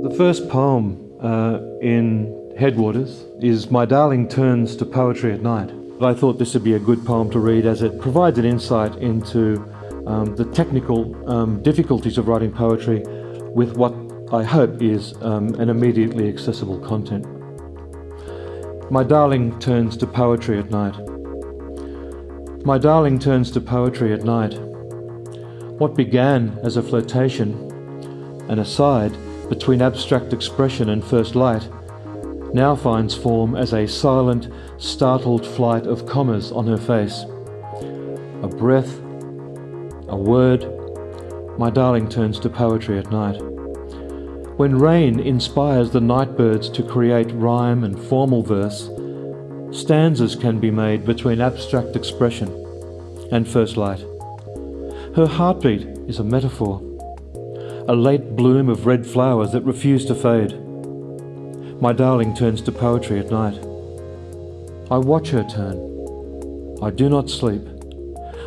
The first poem uh, in Headwaters is My Darling Turns to Poetry at Night. I thought this would be a good poem to read as it provides an insight into um, the technical um, difficulties of writing poetry with what I hope is um, an immediately accessible content. My darling turns to poetry at night. My darling turns to poetry at night. What began as a flirtation, an aside between abstract expression and first light, now finds form as a silent, startled flight of commas on her face. A breath, a word, my darling turns to poetry at night. When rain inspires the nightbirds to create rhyme and formal verse, stanzas can be made between abstract expression and first light. Her heartbeat is a metaphor, a late bloom of red flowers that refuse to fade. My darling turns to poetry at night. I watch her turn. I do not sleep.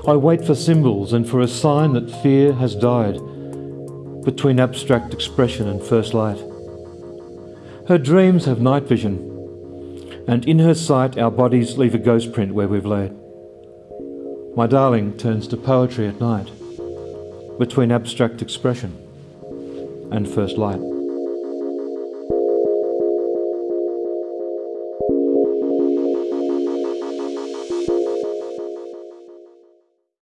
I wait for symbols and for a sign that fear has died between abstract expression and first light. Her dreams have night vision, and in her sight our bodies leave a ghost print where we've laid. My darling turns to poetry at night, between abstract expression and first light.